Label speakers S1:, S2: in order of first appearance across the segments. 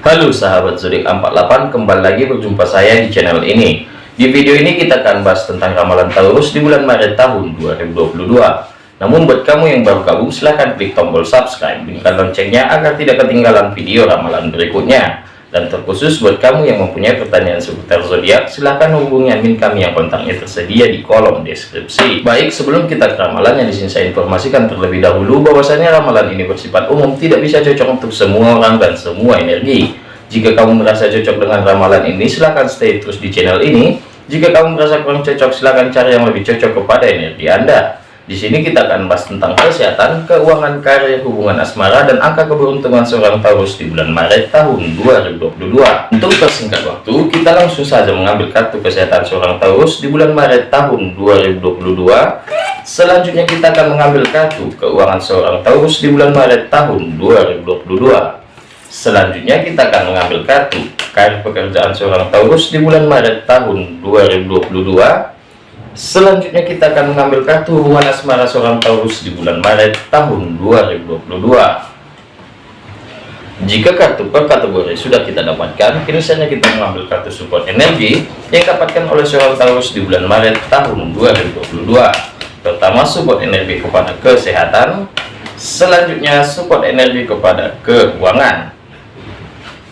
S1: Halo sahabat zodiak 48 kembali lagi berjumpa saya di channel ini. Di video ini kita akan bahas tentang ramalan Taurus di bulan Maret tahun 2022 namun buat kamu yang baru gabung silahkan klik tombol subscribe. Bunyikan loncengnya agar tidak ketinggalan video ramalan berikutnya dan terkhusus buat kamu yang mempunyai pertanyaan seputar zodiak, silahkan hubungi admin kami yang kontaknya tersedia di kolom deskripsi. Baik, sebelum kita ke ramalan yang di sini saya informasikan terlebih dahulu bahwasanya ramalan ini bersifat umum, tidak bisa cocok untuk semua orang dan semua energi. Jika kamu merasa cocok dengan ramalan ini, silahkan stay terus di channel ini. Jika kamu merasa kurang cocok, silahkan cari yang lebih cocok kepada energi Anda. Di sini kita akan bahas tentang kesehatan, keuangan, karir, hubungan asmara, dan angka keberuntungan seorang Taurus di bulan Maret tahun 2022. Untuk persingkat waktu, kita langsung saja mengambil kartu kesehatan seorang Taurus di bulan Maret tahun 2022. Selanjutnya kita akan mengambil kartu keuangan seorang Taurus di bulan Maret tahun 2022. Selanjutnya kita akan mengambil kartu karir pekerjaan seorang Taurus di bulan Maret tahun 2022 Selanjutnya kita akan mengambil kartu hubungan asmara seorang Taurus di bulan Maret tahun 2022. Jika kartu per kategori sudah kita dapatkan, kini kita mengambil kartu support energi yang dapatkan oleh seorang Taurus di bulan Maret tahun 2022. Pertama, support energi kepada kesehatan. Selanjutnya, support energi kepada keuangan.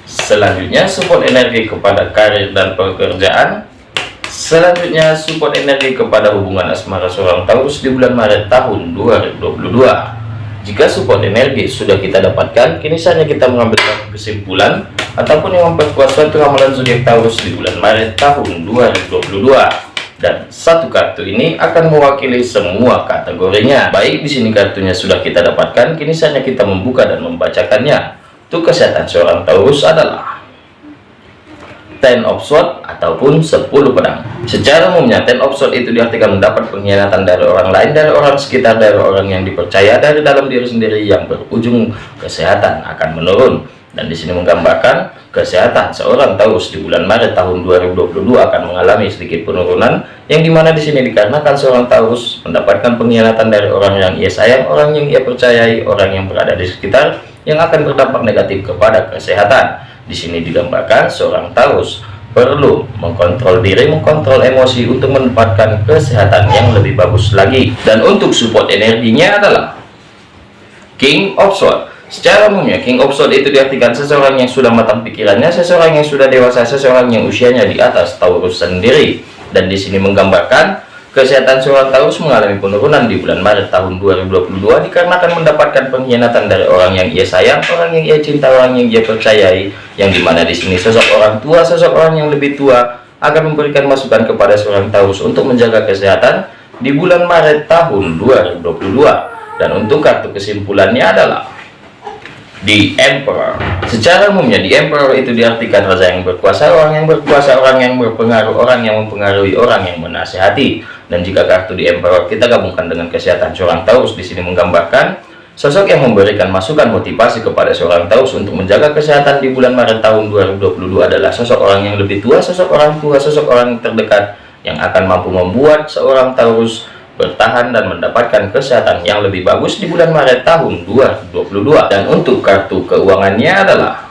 S1: Selanjutnya, support energi kepada karir dan pekerjaan Selanjutnya support energi kepada hubungan asmara seorang Taurus di bulan Maret tahun 2022. Jika support energi sudah kita dapatkan, kini saatnya kita mengambil kesimpulan ataupun yang memperkuat suatu ramalan zodiak Taurus di bulan Maret tahun 2022. Dan satu kartu ini akan mewakili semua kategorinya. Baik di sini kartunya sudah kita dapatkan, kini saatnya kita membuka dan membacakannya. Untuk kesehatan seorang Taurus adalah ten of sword ataupun 10 pedang. Secara umumnya ten of sword itu diartikan mendapat pengkhianatan dari orang lain dari orang sekitar dari orang yang dipercaya dari dalam diri sendiri yang berujung kesehatan akan menurun. Dan di sini menggambarkan kesehatan. Seorang Taurus di bulan Maret tahun 2022 akan mengalami sedikit penurunan yang di mana di sini dikarenakan seorang Taurus mendapatkan pengkhianatan dari orang yang ia sayang orang yang ia percayai orang yang berada di sekitar yang akan berdampak negatif kepada kesehatan di sini digambarkan seorang Taurus perlu mengkontrol diri, mengkontrol emosi untuk mendapatkan kesehatan yang lebih bagus lagi. Dan untuk support energinya adalah King of Swords. Secara umumnya, King of Swords itu diartikan seseorang yang sudah matang pikirannya, seseorang yang sudah dewasa, seseorang yang usianya di atas Taurus sendiri. Dan di sini menggambarkan Kesehatan seorang Taurus mengalami penurunan di bulan Maret tahun 2022 dikarenakan mendapatkan pengkhianatan dari orang yang ia sayang, orang yang ia cinta, orang yang ia percayai, yang di mana di sini sosok orang tua, sosok orang yang lebih tua akan memberikan masukan kepada seorang Taurus untuk menjaga kesehatan di bulan Maret tahun 2022. Dan untuk kartu kesimpulannya adalah di Emperor. Secara umumnya di Emperor itu diartikan raja yang berkuasa orang yang berkuasa orang yang berpengaruh orang yang mempengaruhi orang yang menasihati dan jika kartu di Emperor kita gabungkan dengan kesehatan seorang Taurus. Di sini menggambarkan sosok yang memberikan masukan motivasi kepada seorang Taurus untuk menjaga kesehatan di bulan Maret tahun 2022 adalah sosok orang yang lebih tua sosok orang tua sosok orang terdekat yang akan mampu membuat seorang Taurus bertahan dan mendapatkan kesehatan yang lebih bagus di bulan Maret tahun 2022 dan untuk kartu keuangannya adalah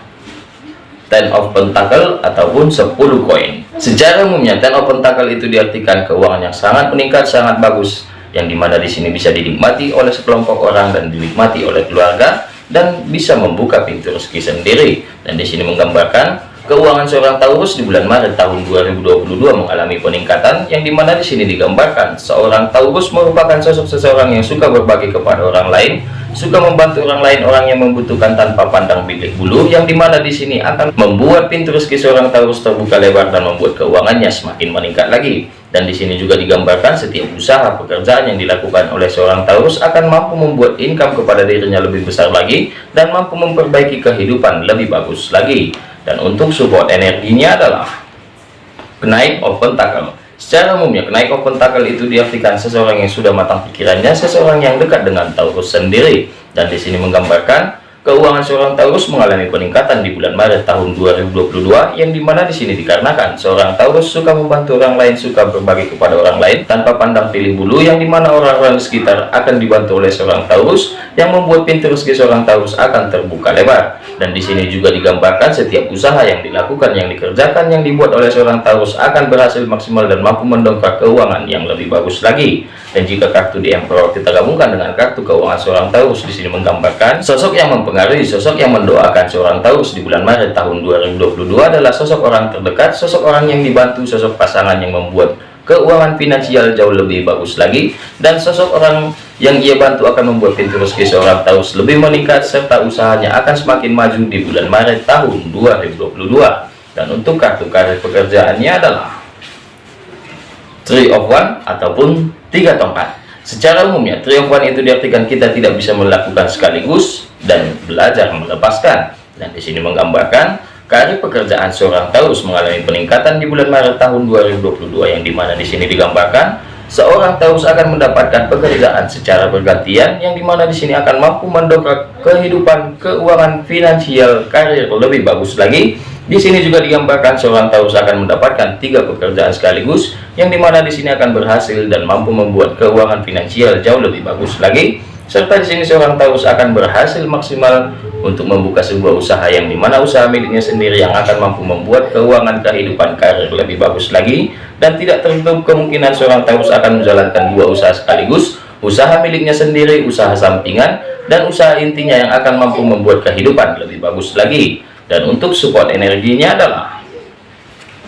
S1: Ten of Pentacle ataupun 10 koin. Secara umumnya Ten of Pentacle itu diartikan keuangan yang sangat meningkat sangat bagus yang di mana di sini bisa dinikmati oleh sekelompok orang dan dinikmati oleh keluarga dan bisa membuka pintu rezeki sendiri. Dan di sini menggambarkan Keuangan seorang Taurus di bulan Maret tahun 2022 mengalami peningkatan yang di mana di sini digambarkan seorang Taurus merupakan sosok seseorang yang suka berbagi kepada orang lain, suka membantu orang lain, orang yang membutuhkan tanpa pandang bilik bulu, yang di mana di sini akan membuat pintu rezeki seorang Taurus terbuka lebar dan membuat keuangannya semakin meningkat lagi. Dan di sini juga digambarkan setiap usaha pekerjaan yang dilakukan oleh seorang Taurus akan mampu membuat income kepada dirinya lebih besar lagi dan mampu memperbaiki kehidupan lebih bagus lagi dan untuk support energinya adalah kenaik open tackle. Secara umumnya kenaik open tackle itu diartikan seseorang yang sudah matang pikirannya seseorang yang dekat dengan Taurus sendiri. Dan di sini menggambarkan keuangan seorang Taurus mengalami peningkatan di bulan Maret tahun 2022 yang di mana di sini dikarenakan seorang Taurus suka membantu orang lain, suka berbagi kepada orang lain tanpa pandang pilih bulu yang di mana orang-orang sekitar akan dibantu oleh seorang Taurus yang membuat pintu rezeki seorang Taurus akan terbuka lebar. Dan di sini juga digambarkan setiap usaha yang dilakukan, yang dikerjakan, yang dibuat oleh seorang Taurus akan berhasil maksimal dan mampu mendongkrak keuangan yang lebih bagus lagi. Dan jika kartu di Emperor kita gabungkan dengan kartu keuangan seorang Taurus di sini menggambarkan sosok yang mempengaruhi, sosok yang mendoakan seorang Taurus di bulan Maret tahun 2022 adalah sosok orang terdekat, sosok orang yang dibantu, sosok pasangan yang membuat keuangan finansial jauh lebih bagus lagi dan sosok orang yang ia bantu akan membuat pintu rezeki seorang Taurus lebih meningkat serta usahanya akan semakin maju di bulan Maret tahun 2022 dan untuk kartu karir pekerjaannya adalah Three of One ataupun tiga tongkat. Secara umumnya Three of One itu diartikan kita tidak bisa melakukan sekaligus dan belajar melepaskan dan di sini menggambarkan karir pekerjaan seorang Taurus mengalami peningkatan di bulan Maret tahun 2022 yang di mana di sini digambarkan seorang Taurus akan mendapatkan pekerjaan secara bergantian yang di mana di sini akan mampu mendongkrak kehidupan keuangan finansial karir lebih bagus lagi di sini juga digambarkan seorang Taurus akan mendapatkan tiga pekerjaan sekaligus, yang di mana di sini akan berhasil dan mampu membuat keuangan finansial jauh lebih bagus lagi. Serta di sini seorang Taurus akan berhasil maksimal untuk membuka sebuah usaha yang di mana usaha miliknya sendiri yang akan mampu membuat keuangan kehidupan karir lebih bagus lagi. Dan tidak tertutup kemungkinan seorang Taurus akan menjalankan dua usaha sekaligus, usaha miliknya sendiri, usaha sampingan, dan usaha intinya yang akan mampu membuat kehidupan lebih bagus lagi. Dan untuk support energinya adalah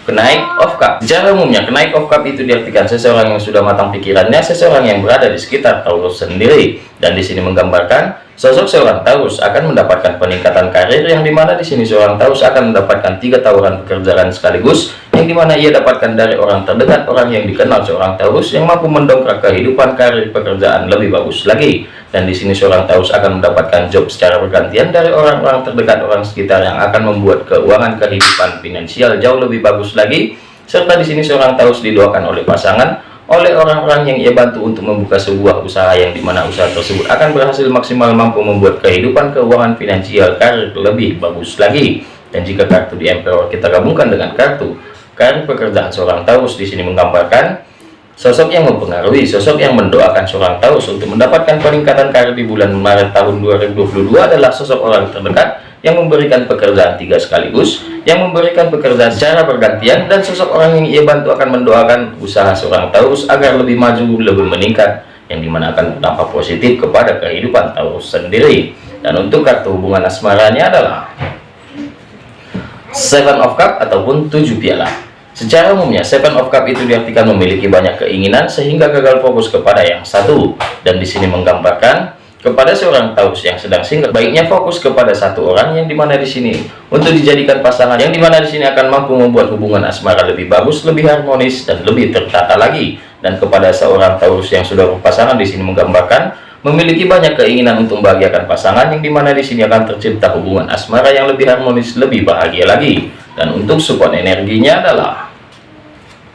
S1: kenaik of cup. Secara umumnya kenaik of cup itu diartikan seseorang yang sudah matang pikirannya seseorang yang berada di sekitar Taurus sendiri dan di sini menggambarkan sosok seorang Taurus akan mendapatkan peningkatan karir yang di mana di sini seorang Taurus akan mendapatkan tiga tawaran pekerjaan sekaligus yang di mana ia dapatkan dari orang terdekat orang yang dikenal seorang Taurus yang mampu mendongkrak kehidupan karir pekerjaan lebih bagus lagi. Dan di sini seorang Taurus akan mendapatkan job secara bergantian dari orang-orang terdekat orang sekitar yang akan membuat keuangan kehidupan finansial jauh lebih bagus lagi. Serta di sini seorang Taurus didoakan oleh pasangan oleh orang-orang yang ia bantu untuk membuka sebuah usaha yang di mana usaha tersebut akan berhasil maksimal mampu membuat kehidupan keuangan finansial karir lebih bagus lagi. Dan jika kartu di Emperor kita gabungkan dengan kartu karir pekerjaan seorang Taurus di sini menggambarkan Sosok yang mempengaruhi, sosok yang mendoakan seorang Taurus untuk mendapatkan peningkatan karir di bulan Maret tahun 2022 adalah sosok orang terdekat yang memberikan pekerjaan tiga sekaligus, yang memberikan pekerjaan secara bergantian, dan sosok orang yang ia bantu akan mendoakan usaha seorang Taurus agar lebih maju, lebih meningkat, yang di mana akan berdampak positif kepada kehidupan Taurus sendiri. Dan untuk kartu hubungan asmaranya adalah Seven of Cup ataupun tujuh piala. Secara umumnya, Seven of Cup itu diartikan memiliki banyak keinginan sehingga gagal fokus kepada yang satu. Dan di sini menggambarkan kepada seorang Taurus yang sedang single, baiknya fokus kepada satu orang yang di mana di sini untuk dijadikan pasangan yang di mana di sini akan mampu membuat hubungan asmara lebih bagus, lebih harmonis dan lebih tertata lagi. Dan kepada seorang Taurus yang sudah berpasangan di sini menggambarkan memiliki banyak keinginan untuk membahagiakan pasangan yang di mana di sini akan tercipta hubungan asmara yang lebih harmonis, lebih bahagia lagi. Dan untuk support energinya adalah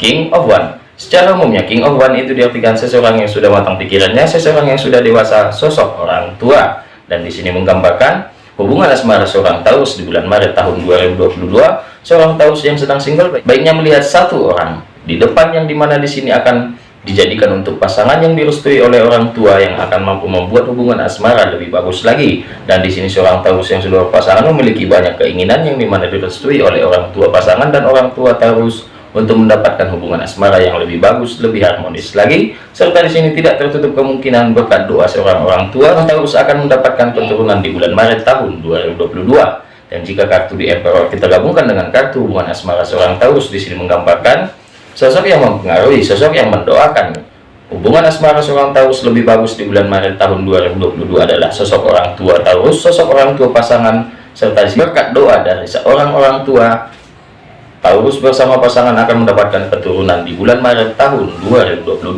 S1: King of One Secara umumnya King of One itu diartikan seseorang yang sudah matang pikirannya, seseorang yang sudah dewasa, sosok orang tua. Dan di sini menggambarkan hubungan asmara seorang Taurus di bulan Maret tahun 2022, seorang Taurus yang sedang single baiknya melihat satu orang di depan yang di mana di sini akan dijadikan untuk pasangan yang direstui oleh orang tua yang akan mampu membuat hubungan asmara lebih bagus lagi. Dan di sini seorang Taurus yang sudah berpasangan memiliki banyak keinginan yang di mana direstui oleh orang tua pasangan dan orang tua Taurus untuk mendapatkan hubungan asmara yang lebih bagus, lebih harmonis lagi. Serta di sini tidak tertutup kemungkinan berkat doa seorang orang tua Taurus akan mendapatkan keturunan di bulan Maret tahun 2022. Dan jika kartu di Emperor kita gabungkan dengan kartu hubungan asmara seorang Taurus di sini menggambarkan sosok yang mempengaruhi, sosok yang mendoakan hubungan asmara seorang Taurus lebih bagus di bulan Maret tahun 2022 adalah sosok orang tua Taurus, sosok orang tua pasangan serta berkat doa dari seorang orang tua Taurus bersama pasangan akan mendapatkan keturunan di bulan Maret tahun 2022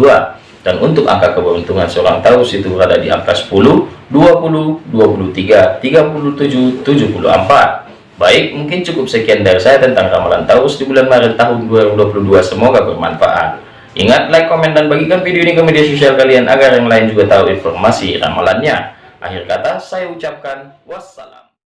S1: dan untuk angka keberuntungan seorang Taurus itu berada di angka 10, 20, 23, 37, 74 baik mungkin cukup sekian dari saya tentang ramalan Taurus di bulan Maret tahun 2022 semoga bermanfaat. Ingat like, komen, dan bagikan video ini ke media sosial kalian agar yang lain juga tahu informasi ramalannya. Akhir kata saya ucapkan wassalam.